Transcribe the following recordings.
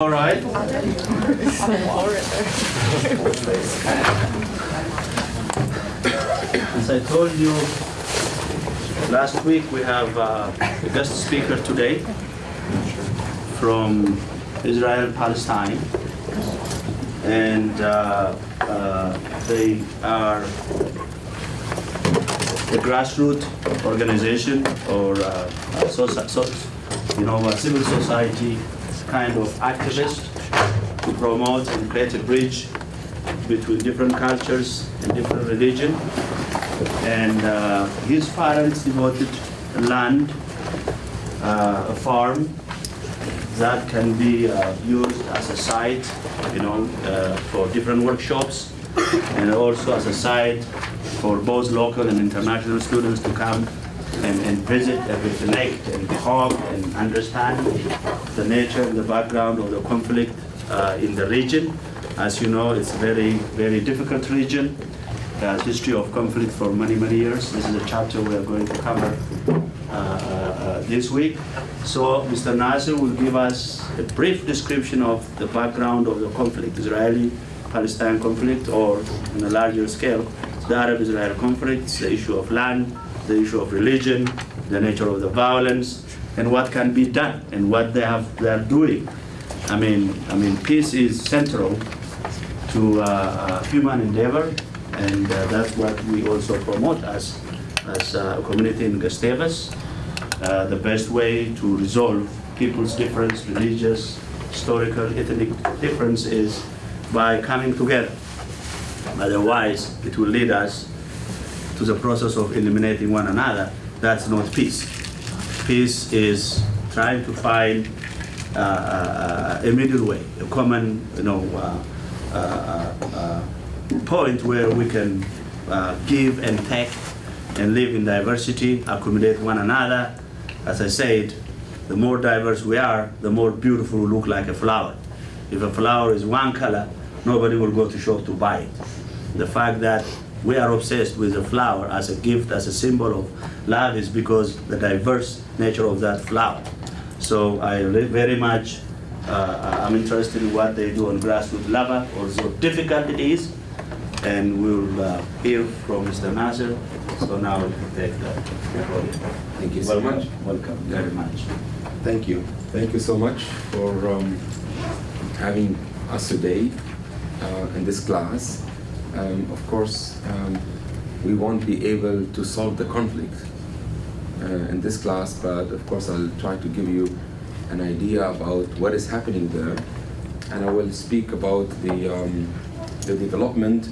All right. As I told you last week, we have uh, a guest speaker today from Israel and Palestine. And uh, uh, they are a grassroots organization or uh, soci- so, you know, a civil society kind of activist to promote and create a bridge between different cultures and different religion. And uh, his parents devoted land, uh, a farm that can be uh, used as a site, you know, uh, for different workshops, and also as a site for both local and international students to come and, and visit and reconnect and talk and understand the nature and the background of the conflict uh, in the region. As you know, it's a very, very difficult region. Has history of conflict for many, many years. This is a chapter we are going to cover uh, uh, this week. So Mr. Nassar will give us a brief description of the background of the conflict, Israeli-Palestine conflict, or on a larger scale, the Arab-Israel conflict, the issue of land, the issue of religion, the nature of the violence, and what can be done and what they have they are doing. I mean, I mean, peace is central to uh, uh, human endeavor, and uh, that's what we also promote as as a community in Gustavus. Uh, the best way to resolve people's difference, religious, historical, ethnic difference is by coming together. Otherwise, it will lead us to the process of eliminating one another. That's not peace. Peace is trying to find uh, uh, a middle way, a common, you know, uh, uh, point where we can give and take and live in diversity, accommodate one another. As I said, the more diverse we are, the more beautiful we look like a flower. If a flower is one color, nobody will go to shop to buy it. The fact that we are obsessed with the flower as a gift, as a symbol of love, is because the diverse nature of that flower. So I very much, uh, I'm interested in what they do on grassroots level, although difficult it is, and we'll uh, hear from Mr. Nassar. So now we'll take the podium. Thank you so much. Welcome very much. Thank you. Thank you so much for um, having us today uh, in this class. Um, of course, um, we won't be able to solve the conflict uh, in this class, but of course I'll try to give you an idea about what is happening there, and I will speak about the um, the development.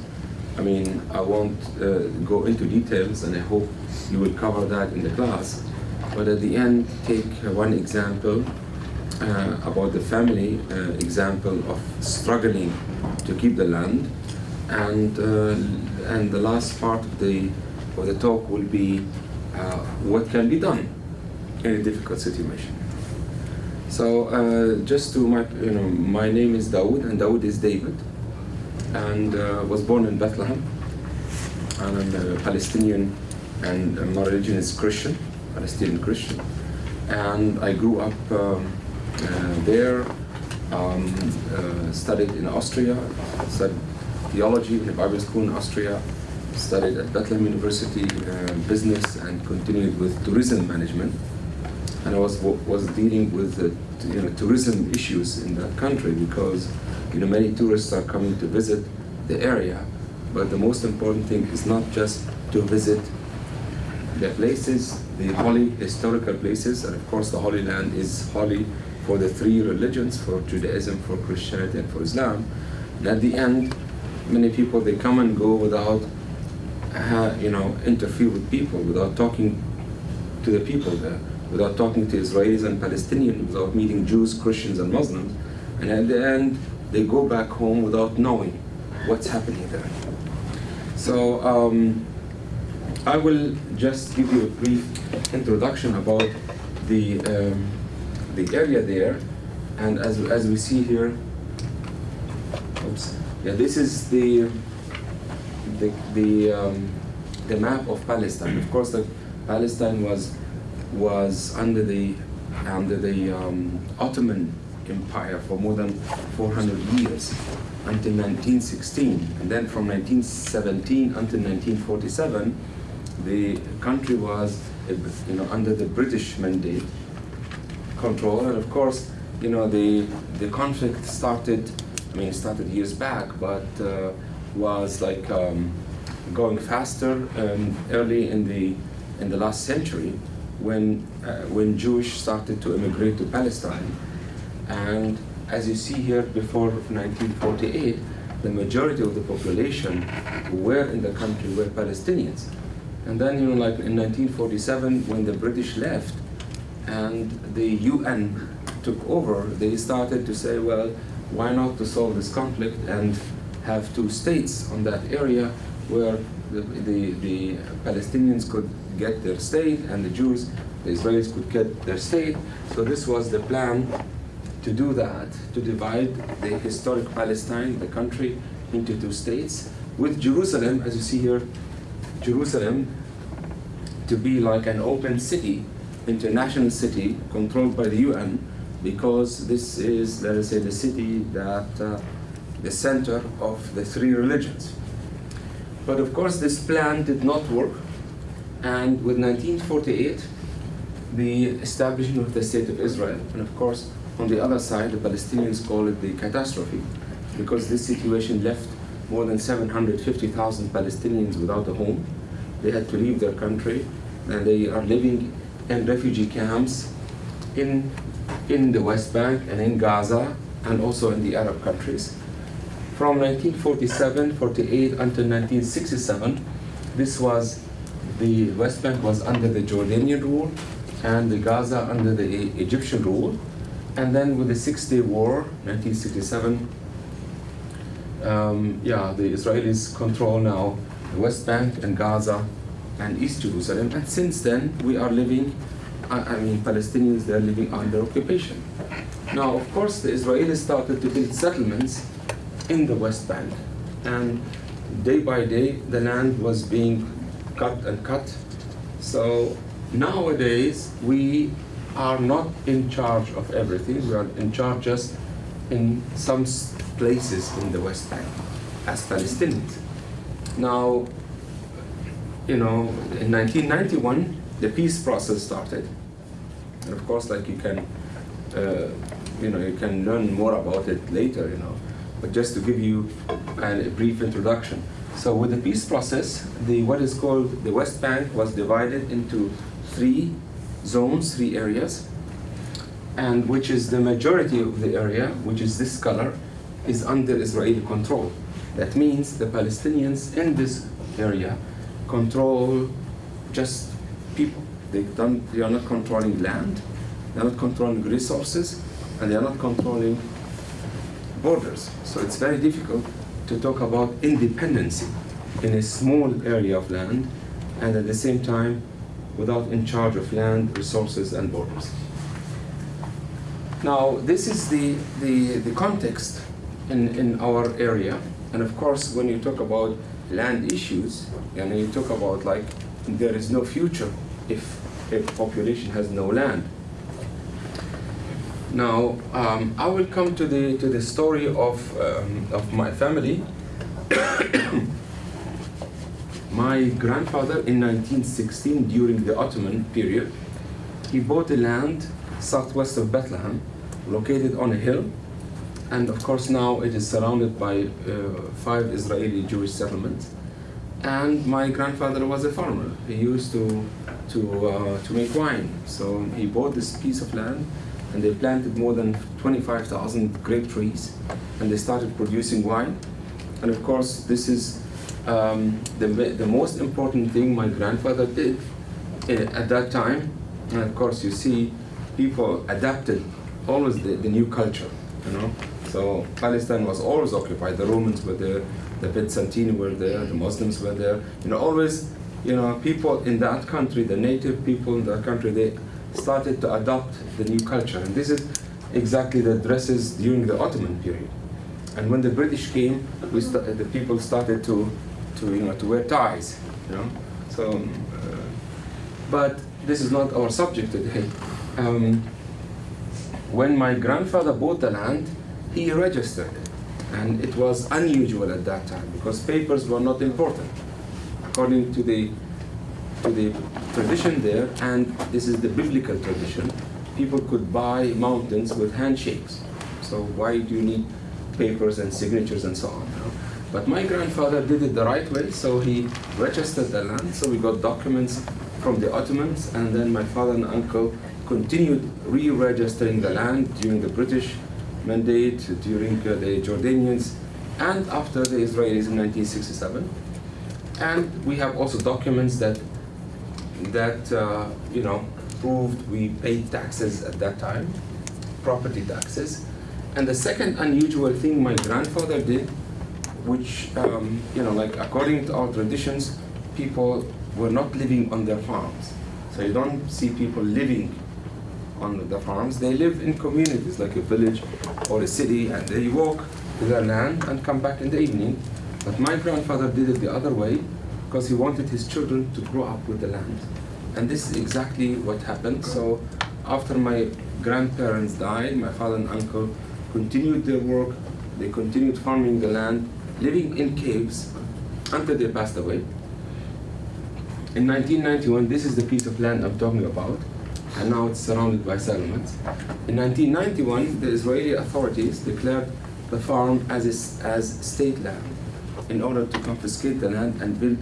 I mean, I won't uh, go into details, and I hope you will cover that in the class. But at the end, take uh, one example uh, about the family uh, example of struggling to keep the land, and uh, and the last part of the of the talk will be uh, what can be done in a difficult situation. So uh, just to my you know my name is Dawood and Dawood is David, and uh, was born in Bethlehem. And I'm a Palestinian, and my religion is Christian, Palestinian Christian, and I grew up um, uh, there. Um, uh, studied in Austria, studied theology in a Bible school in Austria, studied at Bethlehem University uh, business, and continued with tourism management. And I was was dealing with the you know tourism issues in that country because you know many tourists are coming to visit the area, but the most important thing is not just to visit the places, the holy historical places, and of course the Holy Land is holy for the three religions, for Judaism, for Christianity, and for Islam. And at the end, many people they come and go without, uh, you know, interfere with people, without talking to the people there, without talking to Israelis and Palestinians, without meeting Jews, Christians, and Muslims. And at the end, they go back home without knowing what's happening there. So um, I will just give you a brief introduction about the um, the area there, and as as we see here, oops, yeah, this is the the the um, the map of Palestine. Of course, the Palestine was was under the under the um, Ottoman empire for more than 400 years until 1916. And then from 1917 until 1947, the country was you know, under the British mandate control. And of course, you know, the, the conflict started, I mean, it started years back, but uh, was like um, going faster um, early in the, in the last century when, uh, when Jewish started to immigrate to Palestine. And as you see here, before 1948, the majority of the population who were in the country were Palestinians. And then, you know, like in 1947, when the British left and the UN took over, they started to say, well, why not to solve this conflict and have two states on that area where the, the, the Palestinians could get their state and the Jews, the Israelis could get their state. So this was the plan to do that, to divide the historic Palestine, the country, into two states, with Jerusalem, as you see here, Jerusalem to be like an open city, international city controlled by the UN, because this is, let us say, the city that, uh, the center of the three religions. But of course, this plan did not work, and with 1948, the establishment of the State of Israel, and of course, on the other side, the Palestinians call it the catastrophe, because this situation left more than 750,000 Palestinians without a home. They had to leave their country, and they are living in refugee camps in, in the West Bank and in Gaza, and also in the Arab countries. From 1947, 48 until 1967, this was the West Bank was under the Jordanian rule, and the Gaza under the Egyptian rule. And then with the Six Day War, 1967, um, yeah, the Israelis control now the West Bank and Gaza and East Jerusalem. And since then, we are living, I, mean, Palestinians, they're living under occupation. Now, of course, the Israelis started to build settlements in the West Bank. And day by day, the land was being cut and cut. So nowadays, we are not in charge of everything. We are in charge just in some places in the West Bank as Palestinians. Now, you know, in 1991, the peace process started. And of course, like you can, uh, you know, you can learn more about it later, you know. But just to give you a brief introduction. So with the peace process, the what is called the West Bank was divided into three zones, three areas, and which is the majority of the area, which is this color, is under Israeli control. That means the Palestinians in this area control just people. They, don't, they are not controlling land, they are not controlling resources, and they are not controlling borders. So it's very difficult to talk about independency in a small area of land, and at the same time, without in charge of land, resources, and borders. Now, this is the, the, the context in, in our area. And of course, when you talk about land issues, and you talk about like there is no future if a population has no land. Now, um, I will come to the to the story of um, of my family. my grandfather in 1916, during the Ottoman period, he bought a land southwest of Bethlehem, located on a hill, and of course now it is surrounded by uh, five Israeli Jewish settlements. And my grandfather was a farmer. He used to to uh, to make wine. So he bought this piece of land, and they planted more than 25,000 grape trees, and they started producing wine. And of course, this is um, the the most important thing my grandfather did uh, at that time. And of course, you see, people adapted always the, the new culture, you know. So Palestine was always occupied. The Romans were there, the Byzantines were there, the Muslims were there. You know, always, you know, people in that country, the native people in that country, they started to adopt the new culture. And this is exactly the dresses during the Ottoman period. And when the British came, we the people started to, to, you know, to wear ties, you know. So, uh, but this is not our subject today. Um, when my grandfather bought the land, he registered it. And it was unusual at that time because papers were not important. According to the, to the tradition there, and this is the biblical tradition, people could buy mountains with handshakes. So why do you need papers and signatures and so on? But my grandfather did it the right way, so he registered the land, so we got documents from the Ottomans, and then my father and uncle continued re-registering the land during the British mandate, during uh, the Jordanians, and after the Israelis in 1967. And we have also documents that that uh, you know proved we paid taxes at that time, property taxes. And the second unusual thing my grandfather did, which um, you know, like according to our traditions, people were not living on their farms. So you don't see people living on the farms. They live in communities like a village or a city, and they walk to their land and come back in the evening. But my grandfather did it the other way because he wanted his children to grow up with the land. And this is exactly what happened. So after my grandparents died, my father and uncle continued their work. They continued farming the land, living in caves until they passed away. In 1991, this is the piece of land I'm talking about, and now it's surrounded by settlements. In 1991, the Israeli authorities declared the farm as, as state land in order to confiscate the land and build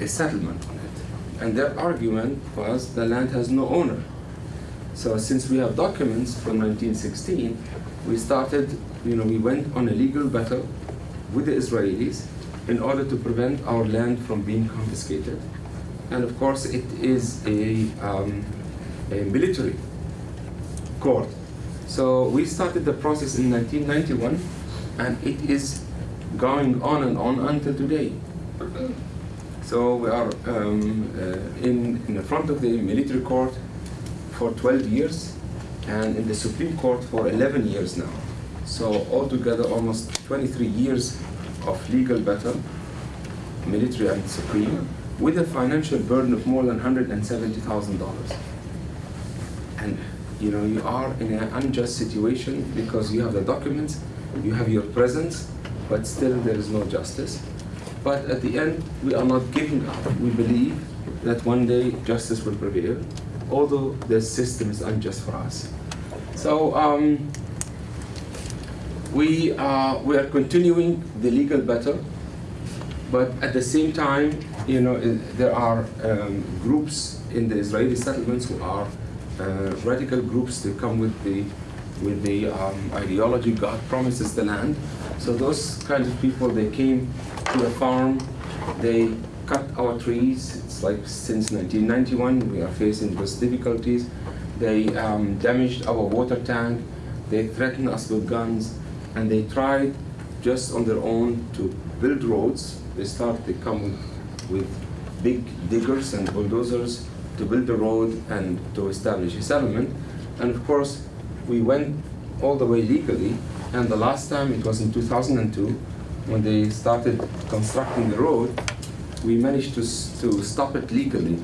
a settlement on it. And their argument was the land has no owner. So since we have documents from 1916, we started, you know, we went on a legal battle with the Israelis in order to prevent our land from being confiscated. And of course, it is a, um, military court. So we started the process in 1991, and it is going on and on until today. So we are um, uh, in, in the front of the military court for 12 years and in the Supreme Court for 11 years now. So altogether almost 23 years of legal battle, military and supreme, with a financial burden of more than $170,000. And you know, you are in an unjust situation because you have the documents, you have your presence, but still there is no justice. But at the end, we are not giving up. We believe that one day justice will prevail, although the system is unjust for us. So um, we, uh, we are continuing the legal battle, but at the same time, you know, there are um, groups in the Israeli settlements who are radical groups that come with the with the um, ideology God promises the land. So those kinds of people, they came to the farm, they cut our trees. It's like since 1991 we are facing those difficulties. They um, damaged our water tank. They threatened us with guns, and they tried just on their own to build roads. They started to come with, with big diggers and bulldozers to build the road and to establish a settlement. And of course, we went all the way legally. And the last time it was in 2002 when they started constructing the road. We managed to, to stop it legally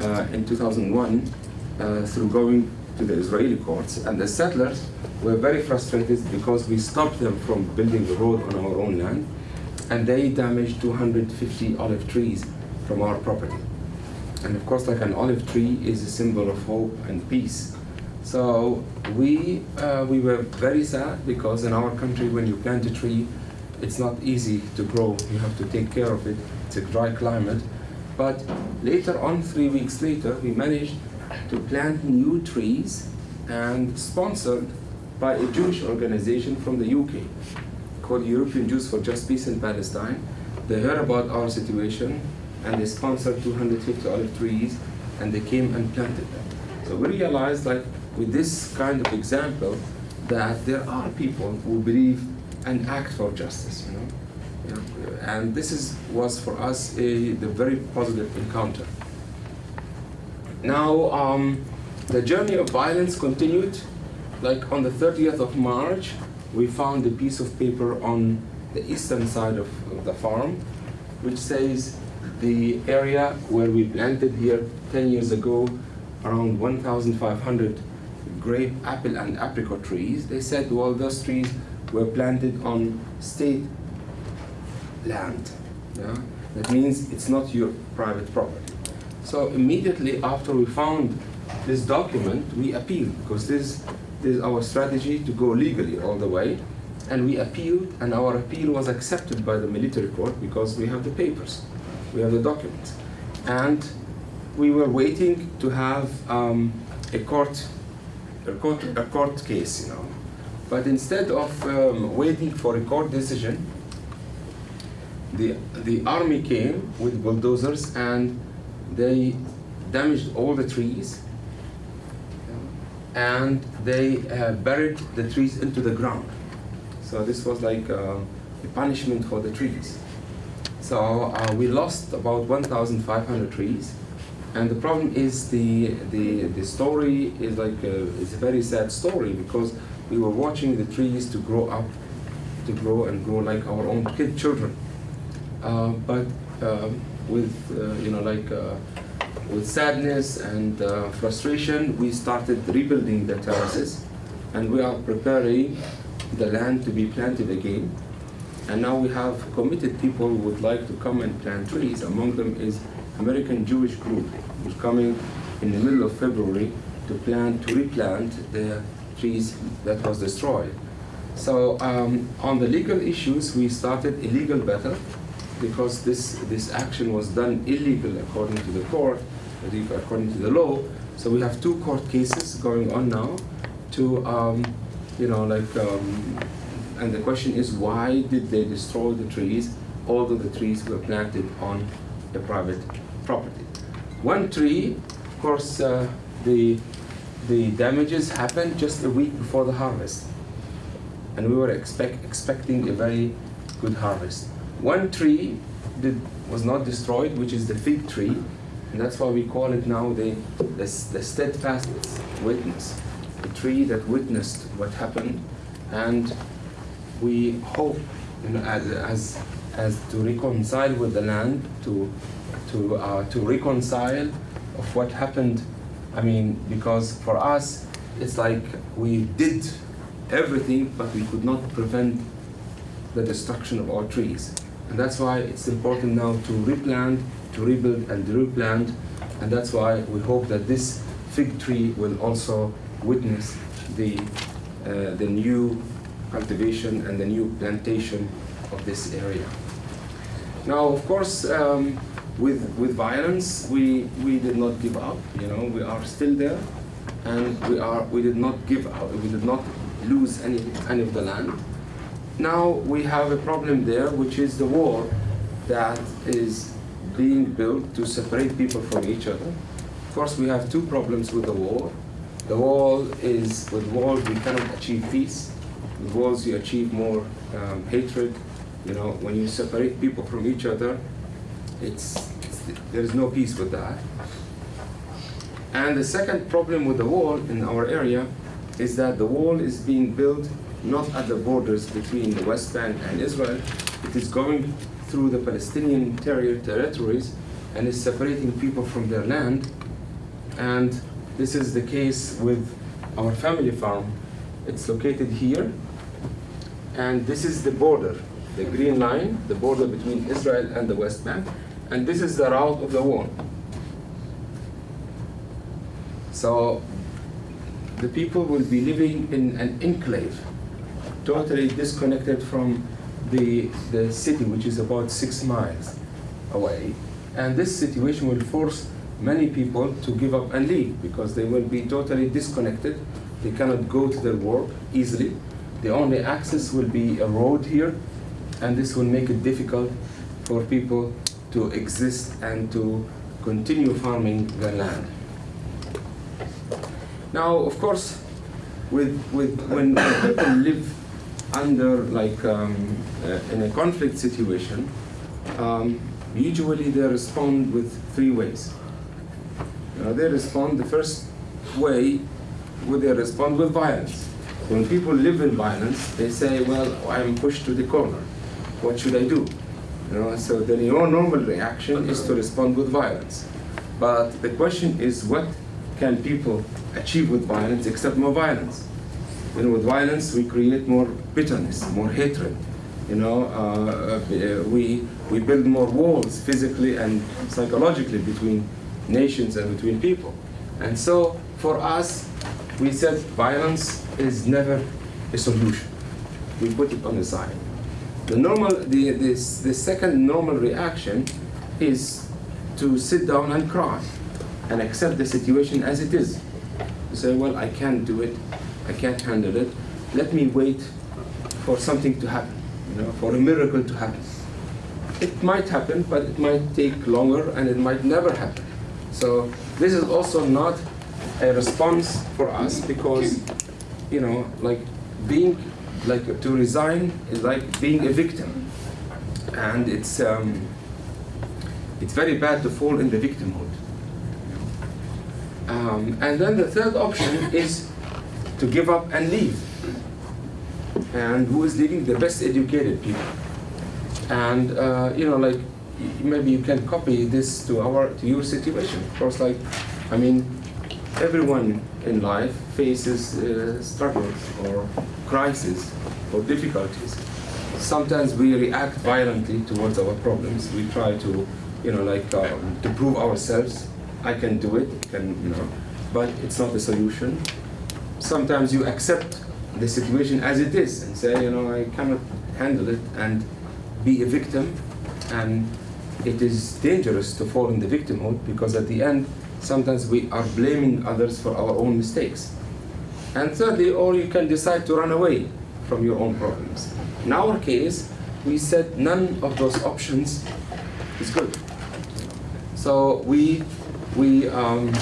uh, in 2001 uh, through going to the Israeli courts. And the settlers were very frustrated because we stopped them from building the road on our own land. And they damaged 250 olive trees from our property. And of course, like an olive tree is a symbol of hope and peace. So we, uh, we were very sad because in our country, when you plant a tree, it's not easy to grow. You have to take care of it. It's a dry climate. But later on, three weeks later, we managed to plant new trees and sponsored by a Jewish organization from the UK called European Jews for Just Peace in Palestine. They heard about our situation and they sponsored 250 olive trees and they came and planted them. So we realized like with this kind of example that there are people who believe and act for justice, you know. And this is was for us a the very positive encounter. Now um, the journey of violence continued. Like on the 30th of March, we found a piece of paper on the eastern side of, of the farm, which says the area where we planted here 10 years ago, around 1,500 grape, apple, and apricot trees. They said, well, those trees were planted on state land. Yeah? That means it's not your private property. So immediately after we found this document, we appealed because this, this is our strategy to go legally all the way. And we appealed, and our appeal was accepted by the military court because we have the papers, we have the documents. And we were waiting to have um, a court, a court, a court case, you know. But instead of um, waiting for a court decision, the, the army came with bulldozers and they damaged all the trees and they uh, buried the trees into the ground. So this was like uh, a punishment for the trees. So uh, we lost about 1,500 trees. And the problem is the, the, the story is like a, it's a very sad story because we were watching the trees to grow up, to grow and grow like our own kid children. Uh, but um, with, uh, you know, like uh, with sadness and uh, frustration, we started rebuilding the terraces and we are preparing the land to be planted again. And now we have committed people who would like to come and plant trees. Among them is American Jewish group who's coming in the middle of February to plant, to replant the trees that was destroyed. So um, on the legal issues, we started a legal battle because this, this action was done illegal according to the court, according to the law. So we have two court cases going on now to, um, you know, like, um, and the question is why did they destroy the trees, although the trees were planted on a private property. One tree, of course, uh, the, the damages happened just a week before the harvest. And we were expect, expecting a very good harvest. One tree did, was not destroyed, which is the fig tree, and that's why we call it now the, the, the steadfast witness, the tree that witnessed what happened, and we hope you know, as, as, as to reconcile with the land, to, to, uh, to reconcile of what happened. I mean, because for us, it's like we did everything, but we could not prevent the destruction of our trees. And that's why it's important now to replant, to rebuild and replant. And that's why we hope that this fig tree will also witness the, uh, the new cultivation and the new plantation of this area. Now, of course, um, with, with violence, we, we did not give up. You know, we are still there, and we are we did not give up. We did not lose any any of the land. Now we have a problem there, which is the wall that is being built to separate people from each other. Of course, we have two problems with the wall. The wall is, with walls we cannot achieve peace. Walls you achieve more um, hatred. You know, when you separate people from each other, it's, it's, there is no peace with that. And the second problem with the wall in our area is that the wall is being built not at the borders between the West Bank and Israel. It is going through the Palestinian ter territories and is separating people from their land. And this is the case with our family farm. It's located here. And this is the border, the green line, the border between Israel and the West Bank. And this is the route of the wall. So the people will be living in an enclave, totally disconnected from the, the city, which is about six miles away. And this situation will force many people to give up and leave because they will be totally disconnected. They cannot go to their work easily. The only access will be a road here, and this will make it difficult for people to exist and to continue farming their land. Now, of course, with, with when people live under like um, uh, in a conflict situation, um, usually they respond with three ways. Uh, they respond the first way, would they respond with violence. When people live in violence, they say, "Well, I'm pushed to the corner. What should I do?" You know, so the normal reaction is to respond with violence. But the question is, what can people achieve with violence except more violence? You know, with violence we create more bitterness, more hatred. You know, uh, uh, we we build more walls physically and psychologically between nations and between people. And so for us, we said violence is never a solution. We put it on the side. The normal, the, this, the second normal reaction is to sit down and cry and accept the situation as it is. You say, well, I can't do it, I can't handle it. Let me wait for something to happen, you know, for a miracle to happen. It might happen, but it might take longer and it might never happen. So this is also not a response for us because, you know, like being, like to resign is like being a victim. And it's, um, it's very bad to fall in the victimhood. Um, and then the third option is to give up and leave. And who is leaving? The best educated people. And uh, you know, like maybe you can copy this to our to your situation. Of course, like I mean, everyone in life faces uh, struggles or crises or difficulties. Sometimes we react violently towards our problems. We try to, you know, like um, to prove ourselves. I can do it. Can you know? But it's not the solution. Sometimes you accept the situation as it is and say, you know, I cannot handle it and be a victim. And it is dangerous to fall in the victimhood because at the end, sometimes we are blaming others for our own mistakes. And thirdly, or you can decide to run away from your own problems. In our case, we said none of those options is good. So we, we, um,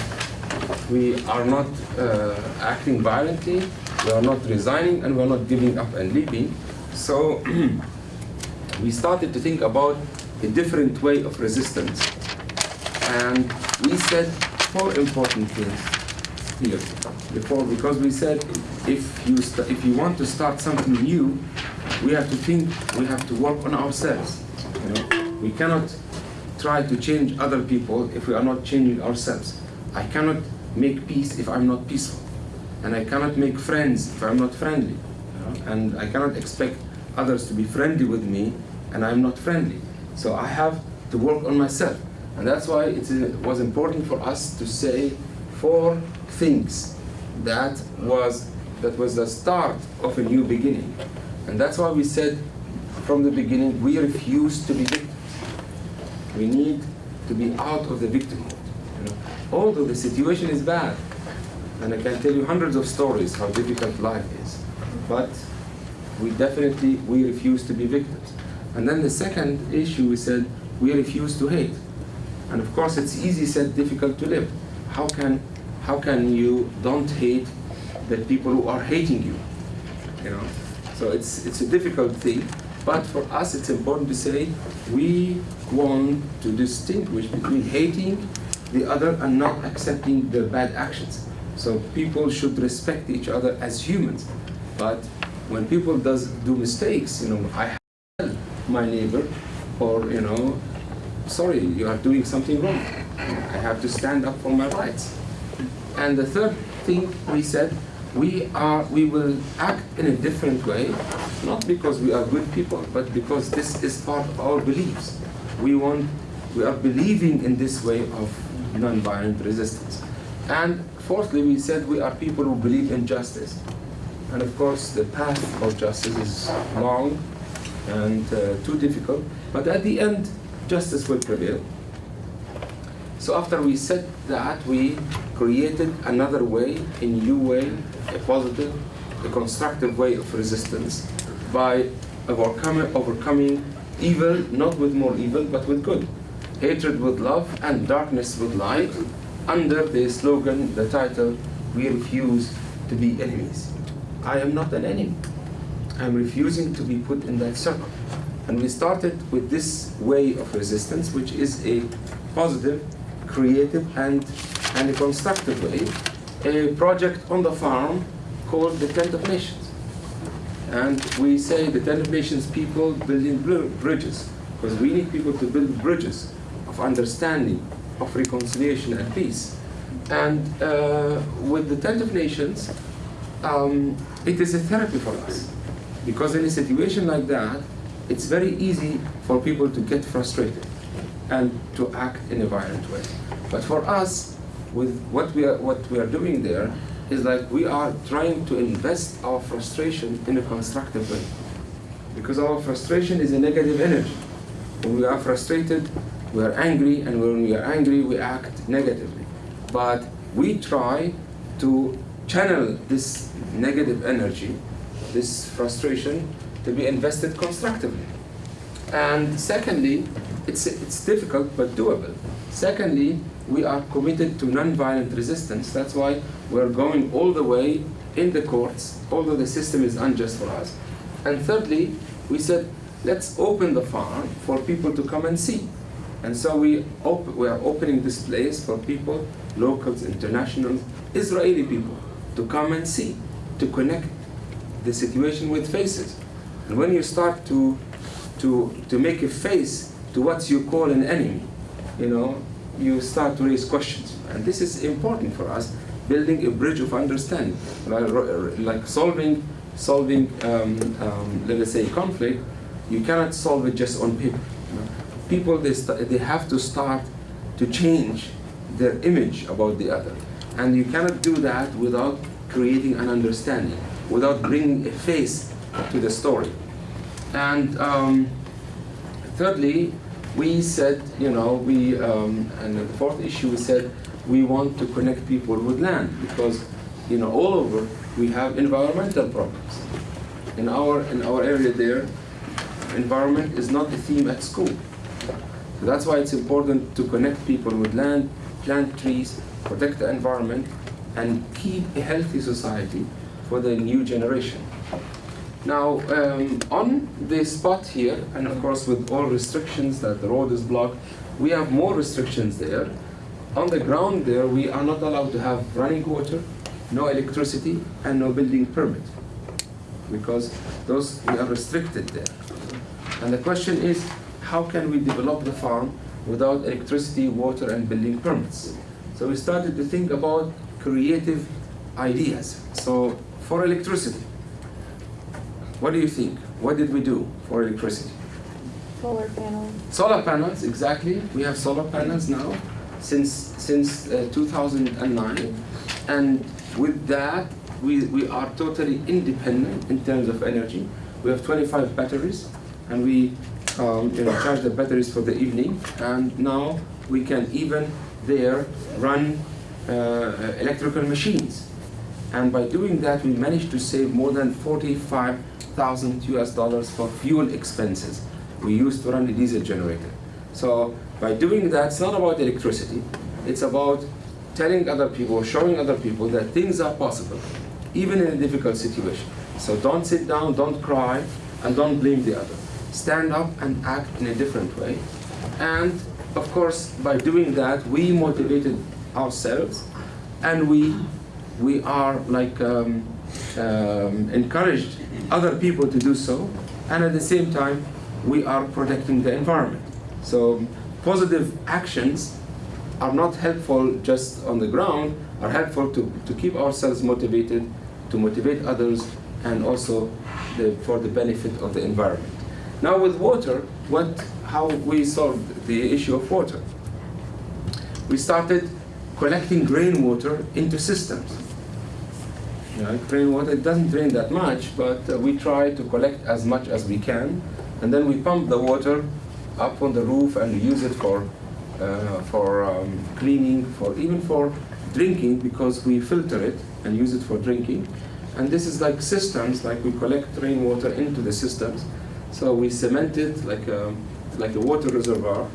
we are not uh, acting violently, we are not resigning, and we are not giving up and leaving. So we started to think about a different way of resistance. And we said four important things here before, because we said if you, if you want to start something new, we have to think, we have to work on ourselves. You know? We cannot try to change other people if we are not changing ourselves. I cannot make peace if I'm not peaceful. And I cannot make friends if I'm not friendly. And I cannot expect others to be friendly with me and I'm not friendly. So I have to work on myself. And that's why it was important for us to say four things that was, that was the start of a new beginning. And that's why we said from the beginning, we refuse to be victims. We need to be out of the victimhood. You know? Although the situation is bad, and I can tell you hundreds of stories how difficult life is, but we definitely we refuse to be victims. And then the second issue we said we refuse to hate. And of course it's easy said, difficult to live. How can how can you don't hate the people who are hating you? You know? So it's it's a difficult thing. But for us it's important to say we want to distinguish between hating the other and not accepting their bad actions. So people should respect each other as humans. But when people does do mistakes, you know, I help my neighbor, or you know, sorry, you are doing something wrong. I have to stand up for my rights. And the third thing we said, we are we will act in a different way, not because we are good people, but because this is part of our beliefs. We want we are believing in this way of non-violent resistance. And fourthly, we said we are people who believe in justice. And of course, the path of justice is long and uh, too difficult, but at the end, justice will prevail. So after we said that, we created another way, a new way, a positive, a constructive way of resistance by overcoming, overcoming evil, not with more evil, but with good. Hatred with love and darkness with light, under the slogan, the title, We Refuse to Be Enemies. I am not an enemy. I'm refusing to be put in that circle. And we started with this way of resistance, which is a positive, creative, and, and a constructive way, a project on the farm called the Tent of Nations. And we say the Tent of Nations people building bridges, because we need people to build bridges of understanding, of reconciliation and peace. And uh, with the tent of nations, um, it is a therapy for us. Because in a situation like that, it's very easy for people to get frustrated and to act in a violent way. But for us, with what we are, what we are doing there, is like we are trying to invest our frustration in a constructive way. Because our frustration is a negative energy. When we are frustrated, we are angry, and when we are angry, we act negatively. But we try to channel this negative energy, this frustration, to be invested constructively. And secondly, it's, it's difficult but doable. Secondly, we are committed to non-violent resistance. That's why we're going all the way in the courts, although the system is unjust for us. And thirdly, we said, let's open the farm for people to come and see. And so we, we are opening this place for people, locals, internationals, Israeli people, to come and see, to connect the situation with faces. And when you start to, to, to make a face to what you call an enemy, you know, you start to raise questions. And this is important for us, building a bridge of understanding, like, solving, solving um, um, let us say, conflict. You cannot solve it just on paper. People, they, they have to start to change their image about the other. And you cannot do that without creating an understanding, without bringing a face to the story. And um, thirdly, we said, you know, we, um, and the fourth issue, we said we want to connect people with land because, you know, all over we have environmental problems. In our, in our area there, environment is not a theme at school. So that's why it's important to connect people with land, plant trees, protect the environment, and keep a healthy society for the new generation. Now, um, on the spot here, and of course with all restrictions that the road is blocked, we have more restrictions there. On the ground there, we are not allowed to have running water, no electricity, and no building permit, because those, we are restricted there. And the question is, how can we develop the farm without electricity, water, and building permits? So we started to think about creative ideas. So for electricity, what do you think? What did we do for electricity? Solar panels. Solar panels, exactly. We have solar panels now since since uh, 2009, and with that, we, we are totally independent in terms of energy. We have 25 batteries, and we um, you know, charge the batteries for the evening, and now we can even there run uh, electrical machines. And by doing that, we managed to save more than 45,000 US dollars for fuel expenses. We used to run a diesel generator. So by doing that, it's not about electricity. It's about telling other people, showing other people that things are possible, even in a difficult situation. So don't sit down, don't cry, and don't blame the other. Stand up and act in a different way. And of course, by doing that, we motivated ourselves, and we we are like um, um, encouraged other people to do so, and at the same time, we are protecting the environment. So positive actions are not helpful just on the ground, are helpful to, to keep ourselves motivated, to motivate others, and also the, for the benefit of the environment. Now with water, what, how we solved the issue of water? We started collecting rainwater into systems. You know, rainwater, it doesn't rain that much, but uh, we try to collect as much as we can, and then we pump the water up on the roof and use it for, uh, for um, cleaning, for even for drinking, because we filter it and use it for drinking. And this is like systems, like we collect rainwater into the systems. So we cement it like a, like a water reservoir,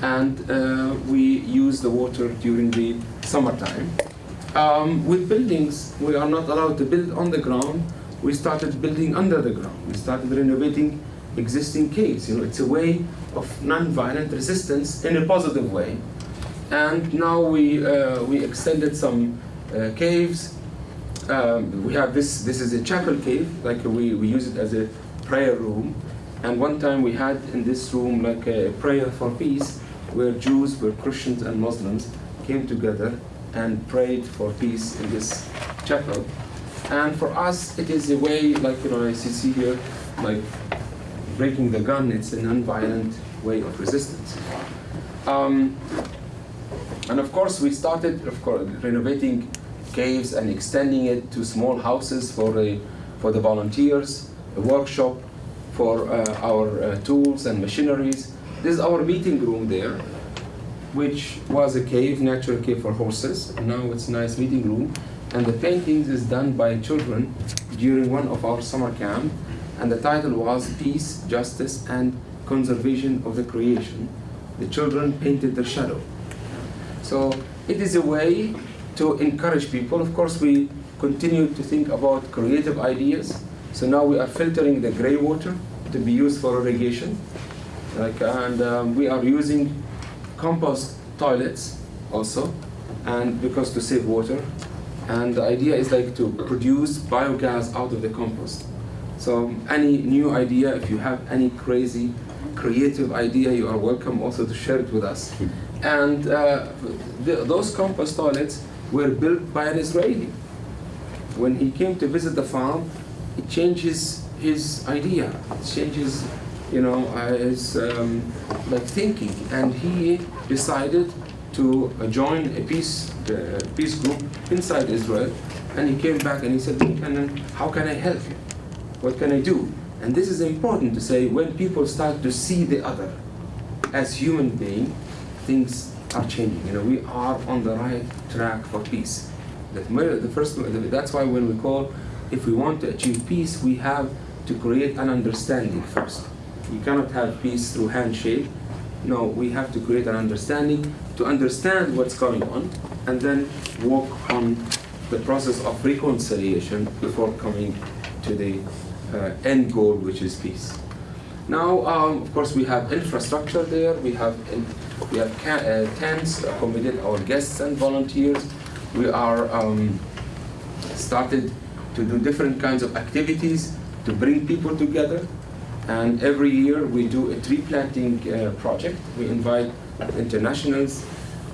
and uh, we use the water during the summertime. Um, with buildings, we are not allowed to build on the ground. We started building under the ground. We started renovating existing caves. You know, it's a way of non-violent resistance in a positive way. And now we uh, we extended some uh, caves. Um, we have this. This is a chapel cave. Like we, we use it as a prayer room. And one time we had in this room like a prayer for peace, where Jews, where Christians and Muslims came together and prayed for peace in this chapel. And for us, it is a way, like you know, you see here, like breaking the gun. It's an nonviolent way of resistance. Um, and of course, we started, of course, renovating caves and extending it to small houses for the for the volunteers, a workshop for uh, our uh, tools and machineries. This is our meeting room there, which was a cave, natural cave for horses. Now it's a nice meeting room. And the paintings is done by children during one of our summer camp. And the title was Peace, Justice, and Conservation of the Creation. The children painted their shadow. So it is a way to encourage people. Of course, we continue to think about creative ideas. So now we are filtering the gray water to be used for irrigation. Like, and um, we are using compost toilets also, and because to save water. And the idea is like to produce biogas out of the compost. So any new idea, if you have any crazy, creative idea, you are welcome also to share it with us. And uh, th those compost toilets were built by an Israeli. When he came to visit the farm, it changes his idea, it changes, you know, his um, like thinking, and he decided to uh, join a peace uh, peace group inside Israel. And he came back and he said, "How can I help you? What can I do?" And this is important to say when people start to see the other as human being, things are changing. You know, we are on the right track for peace. That the first, that's why when we call, if we want to achieve peace, we have to create an understanding first. You cannot have peace through handshake. No, we have to create an understanding to understand what's going on and then work on the process of reconciliation before coming to the uh, end goal, which is peace. Now, um, of course, we have infrastructure there. We have in, we have uh, tents to accommodate our guests and volunteers. We are um, started to do different kinds of activities to bring people together. And every year we do a tree planting uh, project. We invite internationals,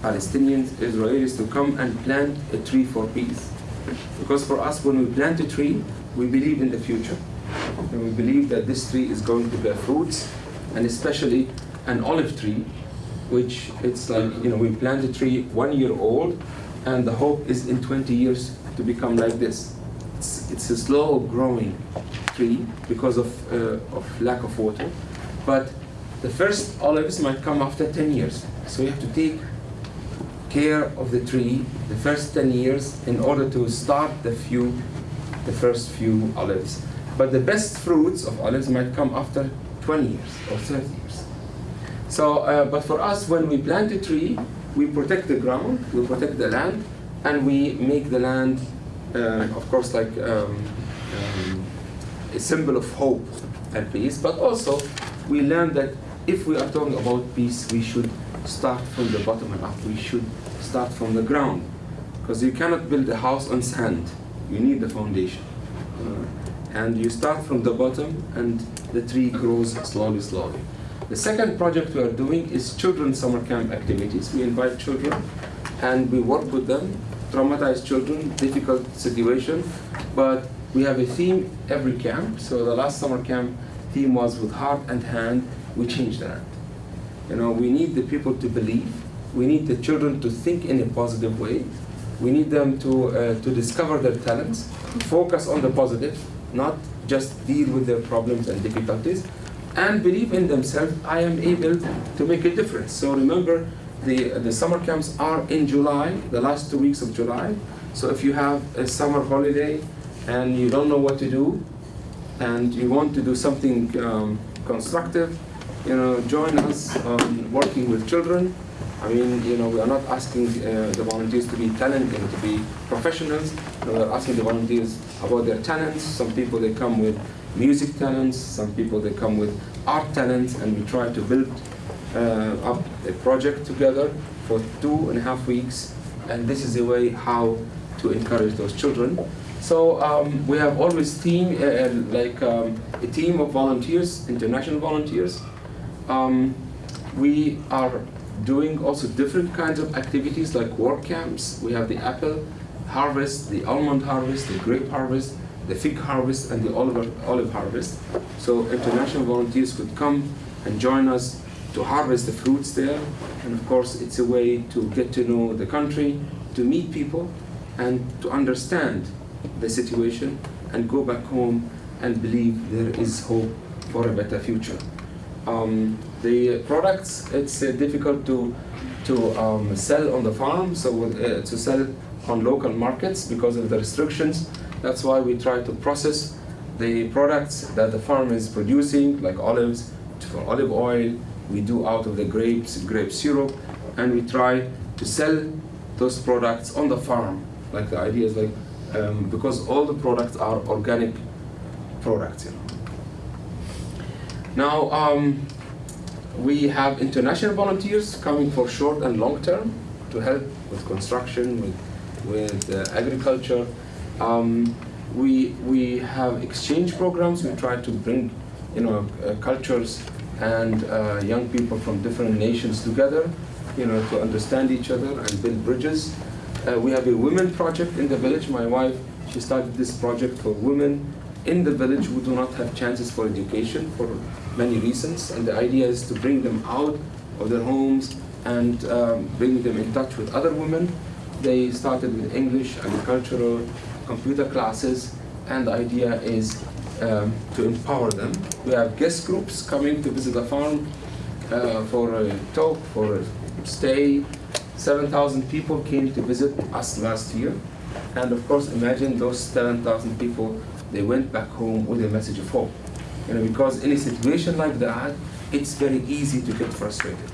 Palestinians, Israelis to come and plant a tree for peace. Because for us, when we plant a tree, we believe in the future. And we believe that this tree is going to bear fruits, and especially an olive tree, which it's like, you know, we plant a tree one year old, and the hope is in 20 years to become like this. It's, it's a slow growing tree because of, uh, of lack of water, but the first olives might come after 10 years. So you have to take care of the tree the first 10 years in order to start the few, the first few olives. But the best fruits of olives might come after 20 years or 30 years. So, uh, but for us, when we plant a tree, we protect the ground, we protect the land, and we make the land, of course, like um, um, a symbol of hope and peace. But also, we learn that if we are talking about peace, we should start from the bottom and up. We should start from the ground, because you cannot build a house on sand. You need the foundation. Uh, and you start from the bottom, and the tree grows slowly, slowly. The second project we are doing is children's summer camp activities. We invite children and we work with them, traumatized children, difficult situation, but we have a theme every camp. So the last summer camp theme was with heart and hand, we change that. You know, we need the people to believe. We need the children to think in a positive way. We need them to, uh, to discover their talents, focus on the positive, not just deal with their problems and difficulties, and believe in themselves, I am able to make a difference. So remember, the, the summer camps are in July, the last two weeks of July. So if you have a summer holiday and you don't know what to do, and you want to do something um, constructive, you know, join us working with children. I mean, you know, we are not asking uh, the volunteers to be talented, to be professionals. You know, we are asking the volunteers about their talents. Some people, they come with music talents. Some people, they come with art talents, and we try to build up a project together for two and a half weeks. And this is a way how to encourage those children. So um, we have always team, uh, like um, a team of volunteers, international volunteers. Um, we are doing also different kinds of activities like work camps. We have the apple harvest, the almond harvest, the grape harvest, the fig harvest, and the olive, olive harvest. So international volunteers could come and join us to harvest the fruits there. And of course, it's a way to get to know the country, to meet people, and to understand the situation and go back home and believe there is hope for a better future. Um, the products, it's uh, difficult to, to um, sell on the farm, so uh, to sell on local markets because of the restrictions. That's why we try to process the products that the farm is producing, like olives, for olive oil, we do out of the grapes, grape syrup, and we try to sell those products on the farm. Like the idea is like, um, because all the products are organic products, you know. Now, um, we have international volunteers coming for short and long term to help with construction, with, with uh, agriculture. Um, we, we have exchange programs. We try to bring you know, uh, cultures and uh, young people from different nations together you know, to understand each other and build bridges. Uh, we have a women project in the village. My wife, she started this project for women in the village who do not have chances for education for many reasons. And the idea is to bring them out of their homes and um, bring them in touch with other women. They started with English, agricultural, computer classes, and the idea is um, to empower them. We have guest groups coming to visit the farm uh, for a talk, for a stay. 7,000 people came to visit us last year. And of course, imagine those 7,000 people, they went back home with a message of hope. You know, because in a situation like that, it's very easy to get frustrated.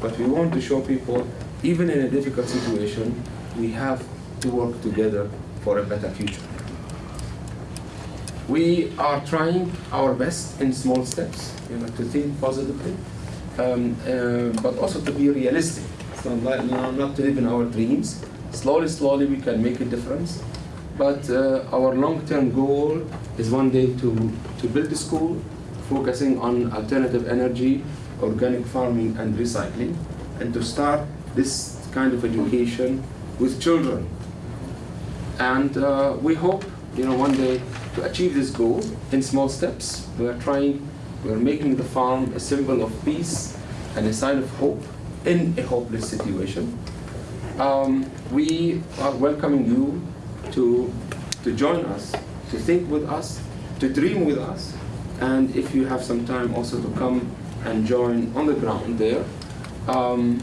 But we want to show people, even in a difficult situation, we have to work together for a better future. We are trying our best in small steps, you know, to think positively, um, uh, but also to be realistic. So not, not to live in our dreams. Slowly, slowly, we can make a difference. But uh, our long-term goal is one day to, to build a school focusing on alternative energy, organic farming, and recycling, and to start this kind of education with children. And uh, we hope, you know, one day to achieve this goal in small steps. We are trying, we are making the farm a symbol of peace and a sign of hope in a hopeless situation. Um, we are welcoming you to, to join us, to think with us, to dream with us, and if you have some time also to come and join on the ground there. Um,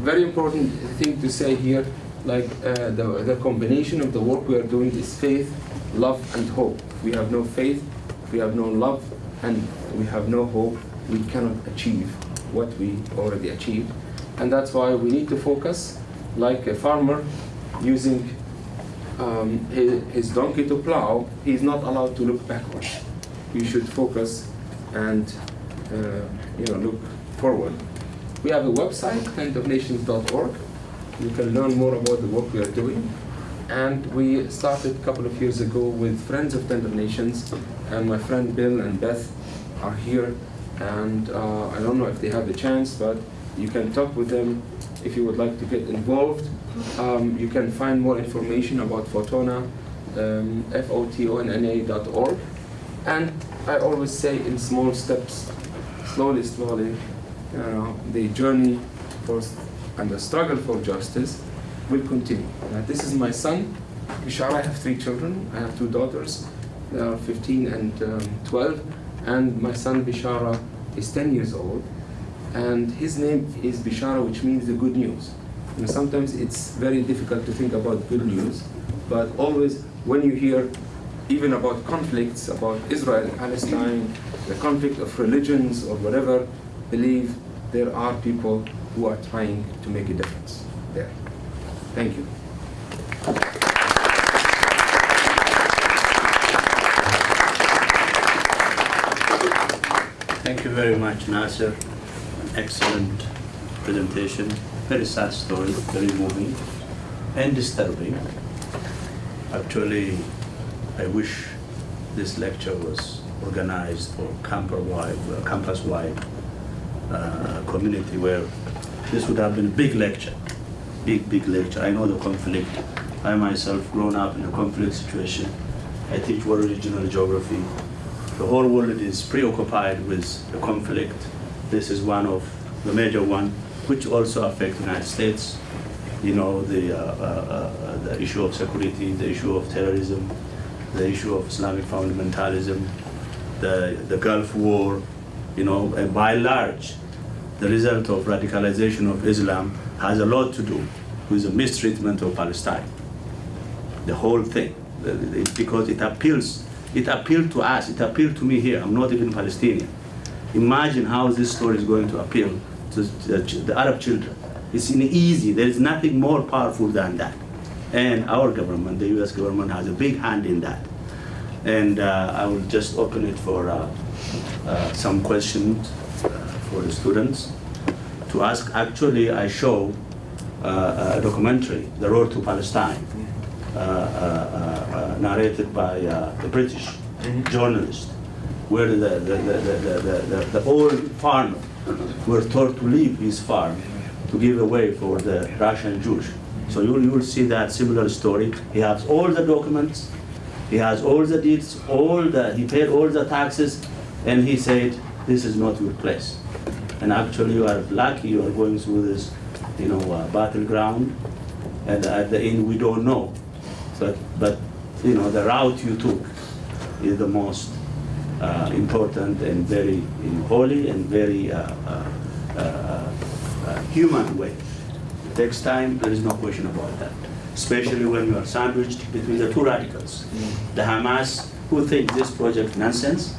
very important thing to say here, like uh, the, the combination of the work we are doing is faith, love, and hope. We have no faith, we have no love, and we have no hope. We cannot achieve what we already achieved. And that's why we need to focus like a farmer using um, his, his donkey to plow. He's not allowed to look backwards. You should focus and uh, you know look forward. We have a website, tentofnations.org. You can learn more about the work we are doing. And we started a couple of years ago with Friends of Tent of Nations, and my friend Bill and Beth are here. And uh, I don't know if they have the chance, but you can talk with them if you would like to get involved. Um, you can find more information about Fotona, um, F-O-T-O-N-N-A.org. And I always say in small steps, slowly, slowly, you know, the journey for, and the struggle for justice will continue. This is my son, Bishara. I have three children. I have two daughters. They are 15 and um, 12. And my son Bishara is 10 years old. And his name is Bishara, which means the good news. Sometimes it's very difficult to think about good news, but always when you hear even about conflicts, about Israel Palestine, the conflict of religions or whatever, believe there are people who are trying to make a difference there. Thank you. Thank you very much, Nassar. Excellent presentation. Very sad story, very moving and disturbing. Actually, I wish this lecture was organized for camper-wide, uh, campus-wide uh, community where this would have been a big lecture, big, big lecture. I know the conflict. I myself grown up in a conflict situation. I teach world regional geography. The whole world is preoccupied with the conflict. This is one of the major one, which also affect the United States. You know, the, uh, uh, uh, the issue of security, the issue of terrorism, the issue of Islamic fundamentalism, the, the Gulf War, you know, and by large, the result of radicalization of Islam has a lot to do with the mistreatment of Palestine. The whole thing, because it appeals, it appealed to us, it appealed to me here. I'm not even Palestinian. Imagine how this story is going to appeal to the, Arab children. It's easy. There is nothing more powerful than that. And our government, the U.S. government, has a big hand in that. And uh, I will just open it for uh, uh, some questions for the students to ask. Actually, I show uh, a documentary, The Road to Palestine, uh, uh, uh, uh, narrated by uh, the British journalist, where the, the, the, the, the, the, the old farmer were told to leave his farm to give away for the Russian Jews. So you will, you will see that similar story. He has all the documents, he has all the deeds, all the, he paid all the taxes, and he said, this is not your place. And actually, you are lucky you are going through this, you know, uh, battleground, and at the end, we don't know. But, but, you know, the route you took is the most uh, important and very you know, holy and very uh, uh, uh, human way. It takes time, there is no question about that. Especially when you are sandwiched between the two radicals. The Hamas, who think this project nonsense,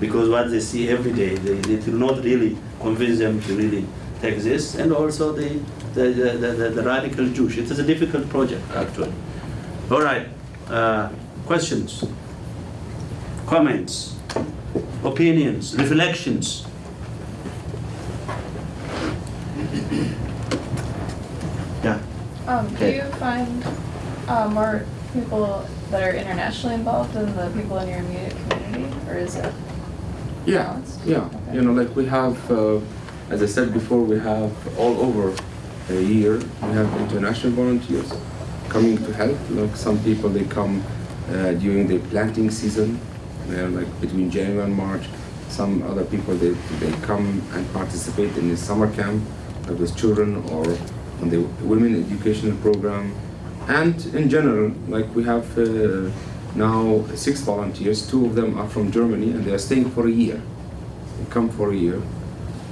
because what they see every day, they, it will not really convince them to really take this, and also the, the, the, the, the radical Jewish. It is a difficult project, actually. All right, uh, questions, comments, opinions, reflections? Yeah. Um, do you find uh, more people that are internationally involved than the people in your immediate community, or is it Yeah, yeah. You know, like we have, uh, as I said before, we have all over a year, we have international volunteers coming to help. Like some people, they come uh, during the planting season, uh, like between January and March. Some other people, they, they come and participate in the summer camp uh, with children or on the women educational program. And in general, like we have uh, now six volunteers, two of them are from Germany and they are staying for a year. They come for a year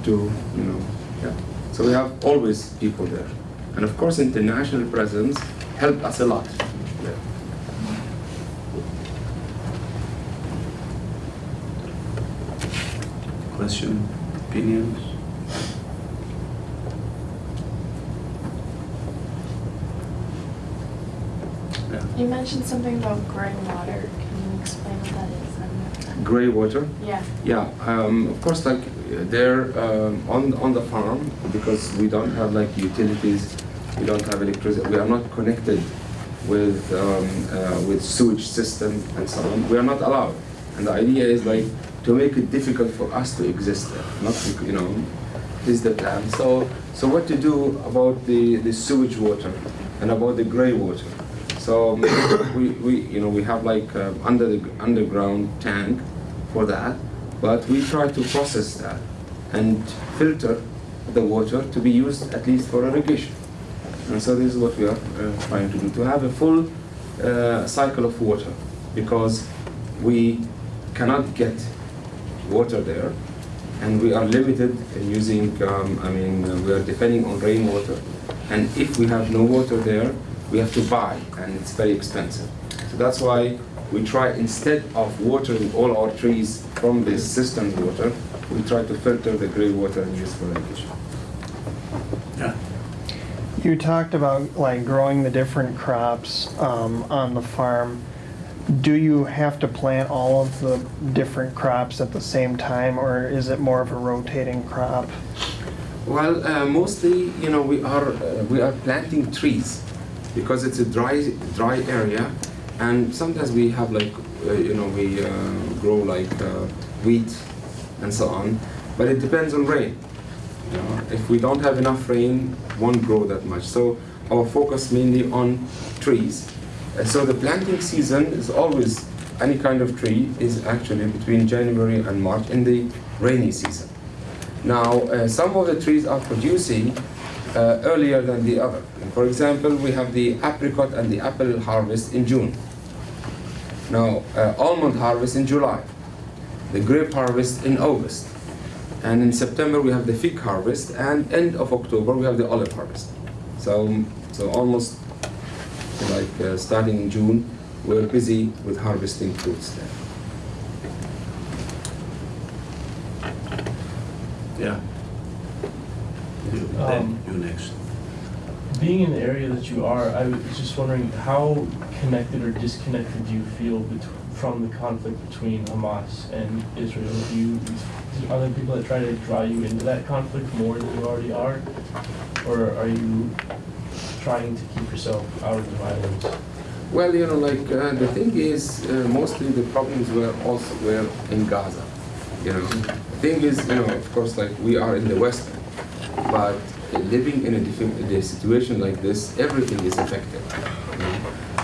to, you know, yeah. So we have always people there. And of course, international presence helped us a lot. there. Question, opinions? You mentioned something about gray water. Can you explain what that is? Gray water. Yeah. Yeah, um, of course, like they're um, on on the farm because we don't have like utilities, we don't have electricity, we are not connected with um, uh, with sewage system and so on. We are not allowed, and the idea is like to make it difficult for us to exist there, not to, you know. Is the plan. So so what to do about the the sewage water and about the gray water? So um, we, we you know we have like um, under the underground tank for that, but we try to process that and filter the water to be used at least for irrigation. And so this is what we are uh, trying to do to have a full uh, cycle of water because we cannot get water there and we are limited in using um, I mean uh, we are depending on rainwater and if we have no water there we have to buy and it's very expensive so that's why we try instead of watering all our trees from this cistern water we try to filter the gray water and use for irrigation Yeah. You talked about like growing the different crops um, on the farm. Do you have to plant all of the different crops at the same time, or is it more of a rotating crop? Well, uh, mostly, you know, we are uh, we are planting trees because it's a dry dry area, and sometimes we have like uh, you know we uh, grow like uh, wheat and so on. but it depends on rain. You know, if we don't have enough rain, won't grow that much. So our focus mainly on trees. So the planting season is always any kind of tree is actually between January and March in the rainy season. Now, uh, some of the trees are producing uh, earlier than the other. For example, we have the apricot and the apple harvest in June. Now, uh, almond harvest in July, the grape harvest in August, and in September we have the fig harvest, and end of October we have the olive harvest. So, so almost like uh, starting in June, we're busy with harvesting fruits there. Yeah. You- Then Um, you next. Being in the area that you are, I was just wondering how connected or disconnected do you feel bet- from the conflict between Hamas and Israel? Do you, are there people that try to draw you into that conflict more than you already are? Or are you trying to keep yourself out of the violence? Well, you know, like uh, the thing is, uh, mostly the problems were also were in Gaza. You know, the thing is, you know, of course, like we are in the West, but living in a a situation like this, everything is affected.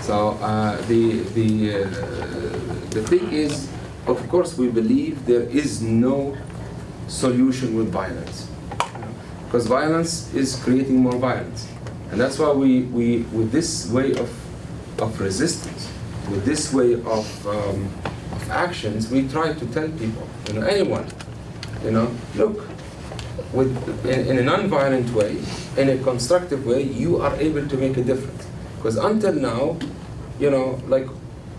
So uh, the the uh, the thing is, of course, we believe there is no solution with violence, because violence is creating more violence, and that's why we we with this way of of resistance, with this way of, um, of actions, we try to tell people, you know, anyone, you know, look, with in, in a non-violent way, in a constructive way, you are able to make a difference. Because until now, you know, like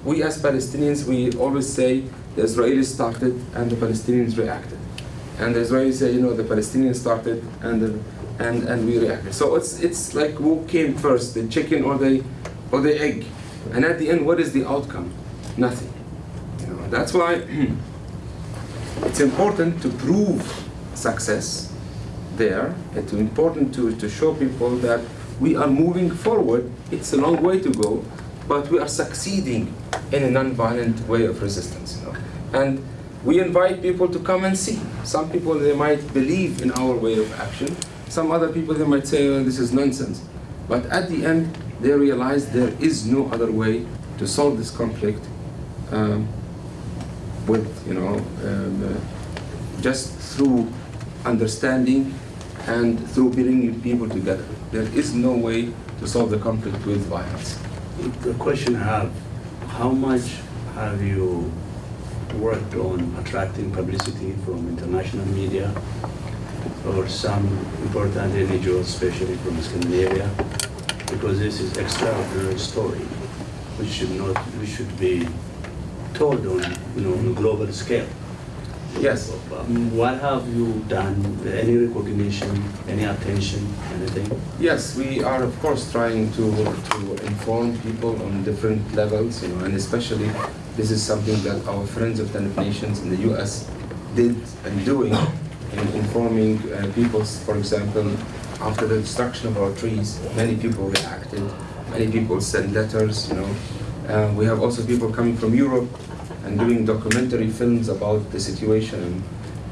we as Palestinians, we always say the Israelis started and the Palestinians reacted, and the Israelis say, you know, the Palestinians started and the, and and we reacted. So it's it's like who came first, the chicken or the or the egg, and at the end, what is the outcome? Nothing. You know, that's why it's important to prove success there. It's important to, to show people that we are moving forward. It's a long way to go, but we are succeeding in a non-violent way of resistance. You know? And we invite people to come and see. Some people they might believe in our way of action. Some other people they might say, oh, this is nonsense. But at the end, they realize there is no other way to solve this conflict um, with, you know, um, uh, just through understanding and through bringing people together. There is no way to solve the conflict with violence. The question I have, how much have you worked on attracting publicity from international media or some important individuals, especially from Scandinavia? Because this is extraordinary story, which should not, which should be told on, you know, on a global scale. Yes. What have you done? Any recognition, any attention, anything? Yes, we are of course trying to, to inform people on different levels, you know, and especially this is something that our friends of the Nations in the US did and doing in informing uh, people, for example, after the destruction of our trees, many people reacted, many people sent letters, you know. Uh, we have also people coming from Europe and doing documentary films about the situation.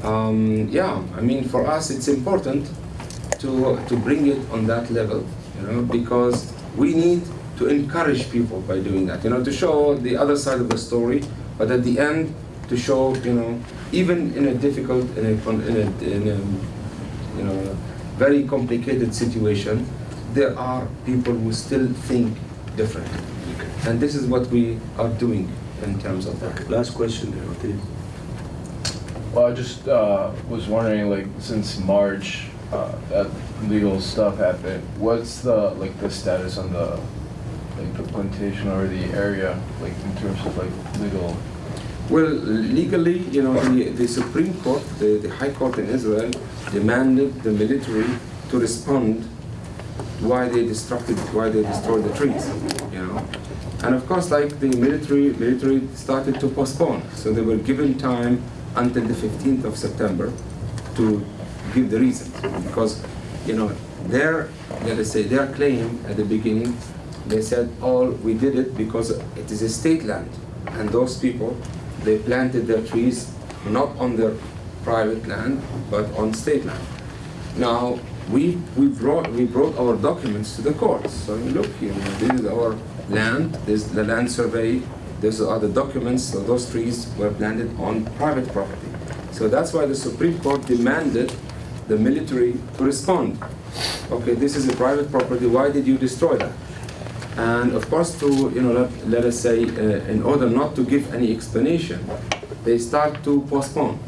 Um, yeah, I mean, for us it's important to, to bring it on that level, you know, because we need to encourage people by doing that, you know, to show the other side of the story, but at the end, to show, you know, even in a difficult, in a, in a, in a you know, very complicated situation, there are people who still think differently. And this is what we are doing in terms of that. Last question there, Ortiz. Well, I just uh, was wondering, like, since March, uh, that legal stuff happened, what's the, like, the status on the, like, the plantation or the area, like, in terms of, like, legal? Well, legally, you know, the, the Supreme Court, the, the High Court in Israel, demanded the military to respond why they destructed, why they destroyed the trees, you know. And of course, like the military, military started to postpone. So they were given time until the 15th of September to give the reasons. Because, you know, their, let us say, their claim at the beginning, they said, oh, we did it because it is a state land. And those people, they planted their trees not on their private land, but on state land. Now, we, we brought, we brought our documents to the courts. So you look here, this is our land, this is the land survey, these are the documents, so those trees were planted on private property. So that's why the Supreme Court demanded the military to respond. Okay, this is a private property, why did you destroy that? And of course, to, you know, let, let us say, uh, in order not to give any explanation, they start to postpone.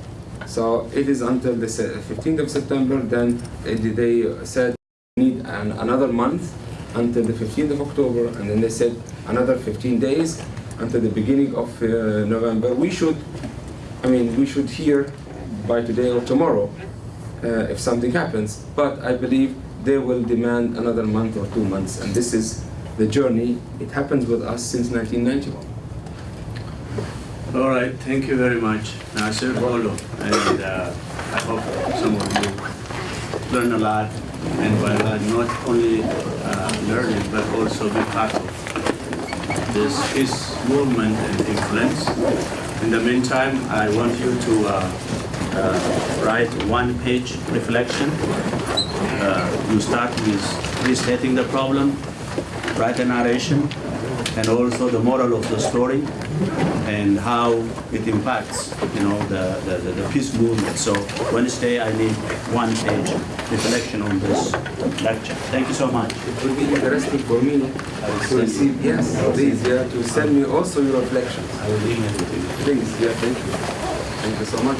So it is until the 15th of September, then uh, they said need an, another month until the 15th of October, and then they said another 15 days until the beginning of uh, November. We should, I mean, we should hear by today or tomorrow uh, if something happens. But I believe they will demand another month or two months, and this is the journey. It happens with us since 1991. All right, thank you very much, Nassar, Olo, and uh, I hope some of you learn a lot, and by that, not only uh, learning, but also be part of this movement and influence. In the meantime, I want you to uh, uh, write one-page reflection. Uh, You start with restating the problem, write a narration, and also the moral of the story and how it impacts, you know, the, the, the- the peace movement. So Wednesday, I need one page reflection on this lecture. Thank you so much. It would be interesting for me uh, to receive, yes, please, yeah, to send me also your reflections. I will email it to you. Please, yeah, thank you. Thank you so much.